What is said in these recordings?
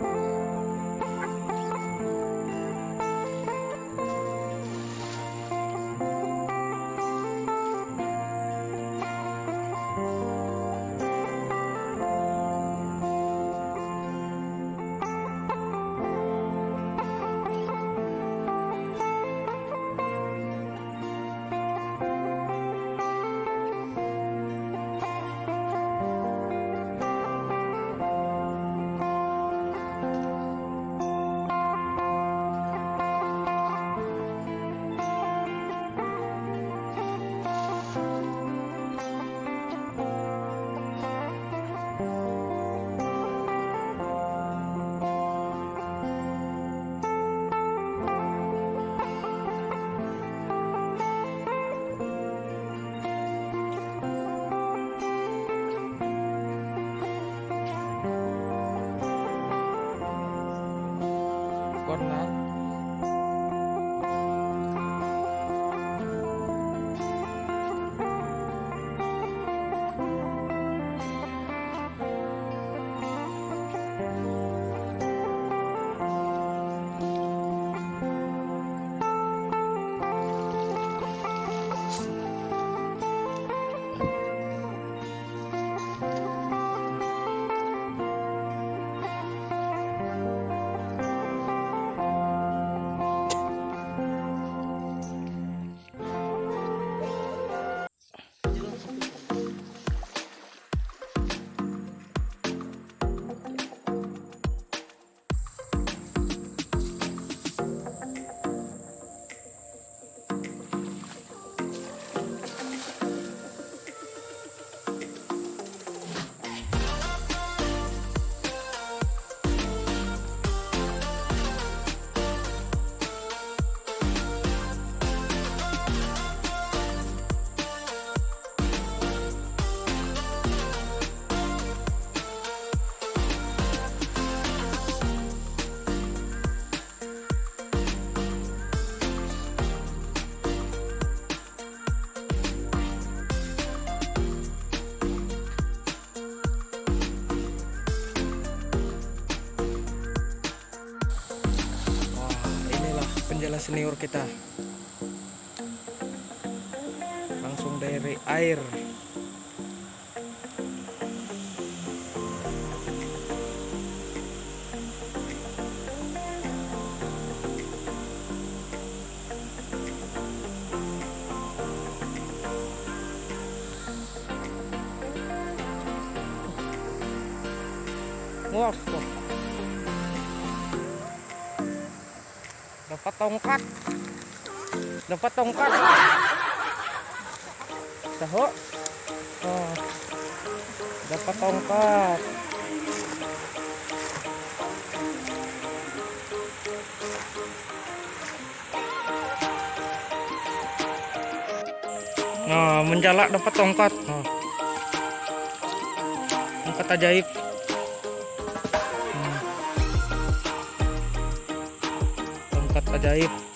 了。Senior kita. Langsung dari air. Wah, wah. Dapat tongkat. Dapat tongkat. Tahu oh, dapat tongkat. Nah menjalak dapat tongkat. Nah. tongkat ajaib tongkat ajaib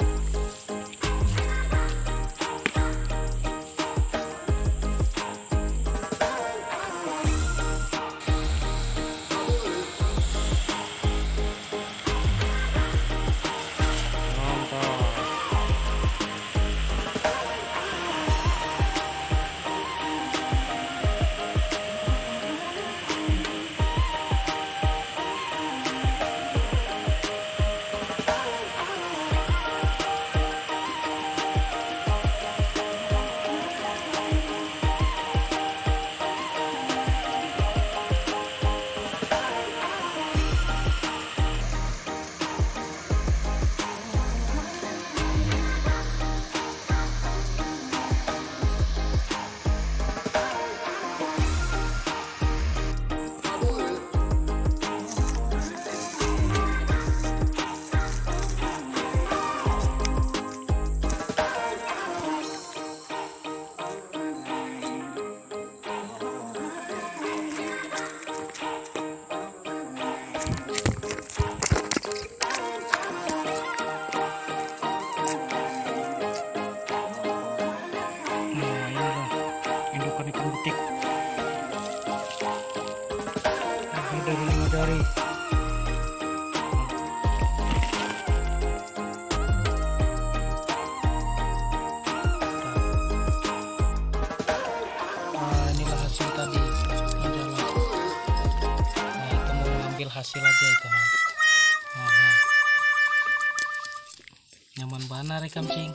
hasil aja itu ha. Nyaman banget rekam cing